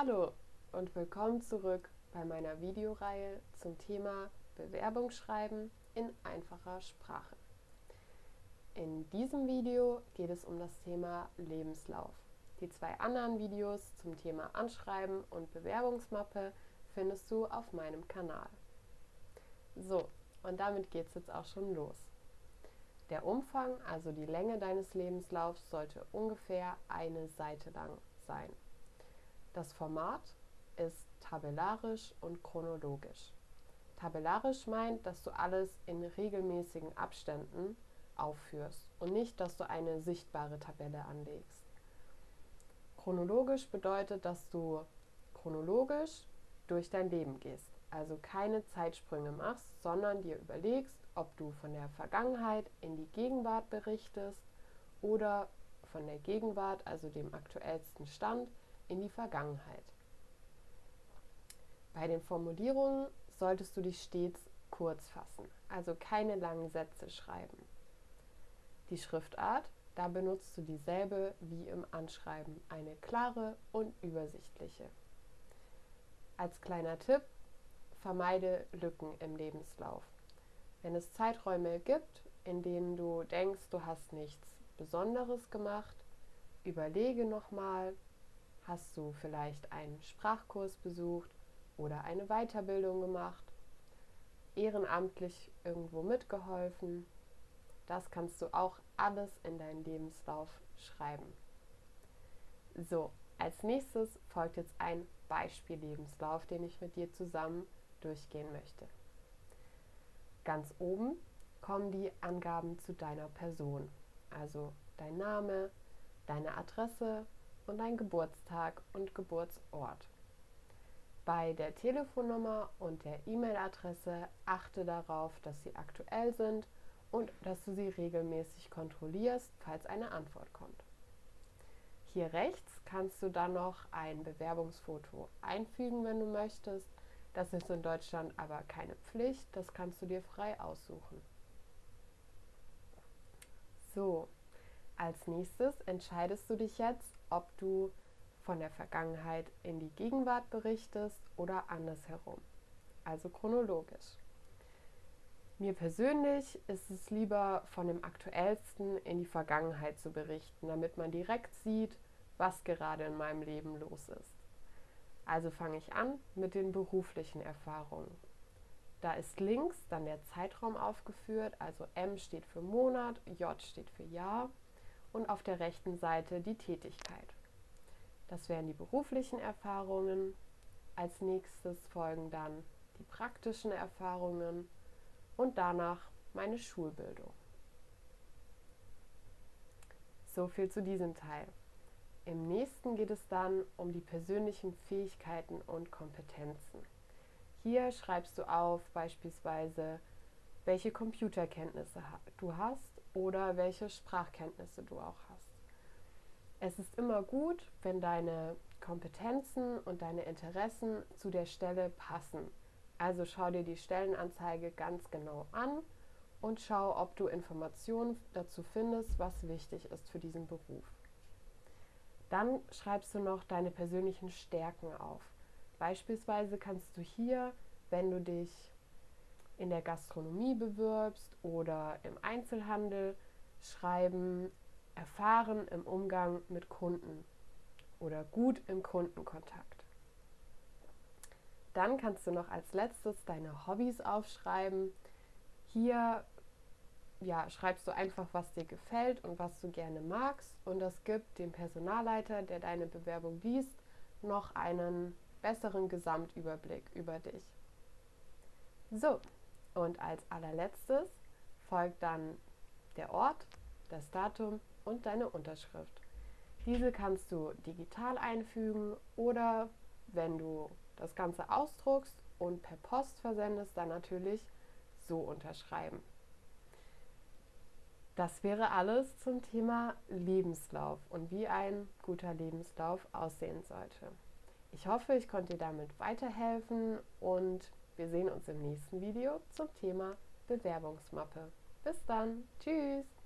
Hallo und willkommen zurück bei meiner Videoreihe zum Thema Bewerbungsschreiben in einfacher Sprache. In diesem Video geht es um das Thema Lebenslauf. Die zwei anderen Videos zum Thema Anschreiben und Bewerbungsmappe findest du auf meinem Kanal. So, und damit geht es jetzt auch schon los. Der Umfang, also die Länge deines Lebenslaufs, sollte ungefähr eine Seite lang sein. Das Format ist tabellarisch und chronologisch. Tabellarisch meint, dass du alles in regelmäßigen Abständen aufführst und nicht, dass du eine sichtbare Tabelle anlegst. Chronologisch bedeutet, dass du chronologisch durch dein Leben gehst, also keine Zeitsprünge machst, sondern dir überlegst, ob du von der Vergangenheit in die Gegenwart berichtest oder von der Gegenwart, also dem aktuellsten Stand, in die Vergangenheit. Bei den Formulierungen solltest du dich stets kurz fassen, also keine langen Sätze schreiben. Die Schriftart, da benutzt du dieselbe wie im Anschreiben, eine klare und übersichtliche. Als kleiner Tipp, vermeide Lücken im Lebenslauf. Wenn es Zeiträume gibt, in denen du denkst, du hast nichts Besonderes gemacht, überlege nochmal, Hast du vielleicht einen Sprachkurs besucht oder eine Weiterbildung gemacht? Ehrenamtlich irgendwo mitgeholfen? Das kannst du auch alles in deinen Lebenslauf schreiben. So, als nächstes folgt jetzt ein Beispiellebenslauf, den ich mit dir zusammen durchgehen möchte. Ganz oben kommen die Angaben zu deiner Person, also dein Name, deine Adresse, und dein Geburtstag und Geburtsort. Bei der Telefonnummer und der E-Mail-Adresse achte darauf, dass sie aktuell sind und dass du sie regelmäßig kontrollierst, falls eine Antwort kommt. Hier rechts kannst du dann noch ein Bewerbungsfoto einfügen, wenn du möchtest. Das ist in Deutschland aber keine Pflicht, das kannst du dir frei aussuchen. So, als nächstes entscheidest du dich jetzt, ob du von der Vergangenheit in die Gegenwart berichtest oder andersherum, also chronologisch. Mir persönlich ist es lieber von dem Aktuellsten in die Vergangenheit zu berichten, damit man direkt sieht, was gerade in meinem Leben los ist. Also fange ich an mit den beruflichen Erfahrungen. Da ist links dann der Zeitraum aufgeführt, also M steht für Monat, J steht für Jahr und auf der rechten Seite die Tätigkeit. Das wären die beruflichen Erfahrungen. Als nächstes folgen dann die praktischen Erfahrungen und danach meine Schulbildung. So viel zu diesem Teil. Im nächsten geht es dann um die persönlichen Fähigkeiten und Kompetenzen. Hier schreibst du auf beispielsweise, welche Computerkenntnisse du hast oder welche Sprachkenntnisse du auch hast. Es ist immer gut, wenn deine Kompetenzen und deine Interessen zu der Stelle passen. Also schau dir die Stellenanzeige ganz genau an und schau, ob du Informationen dazu findest, was wichtig ist für diesen Beruf. Dann schreibst du noch deine persönlichen Stärken auf. Beispielsweise kannst du hier, wenn du dich in der Gastronomie bewirbst oder im Einzelhandel, schreiben, erfahren im Umgang mit Kunden oder gut im Kundenkontakt. Dann kannst du noch als letztes deine Hobbys aufschreiben. Hier ja, schreibst du einfach, was dir gefällt und was du gerne magst und das gibt dem Personalleiter, der deine Bewerbung liest, noch einen besseren Gesamtüberblick über dich. So, und als allerletztes folgt dann der Ort, das Datum und deine Unterschrift. Diese kannst du digital einfügen oder wenn du das Ganze ausdruckst und per Post versendest, dann natürlich so unterschreiben. Das wäre alles zum Thema Lebenslauf und wie ein guter Lebenslauf aussehen sollte. Ich hoffe, ich konnte dir damit weiterhelfen und wir sehen uns im nächsten Video zum Thema Bewerbungsmappe. Bis dann. Tschüss.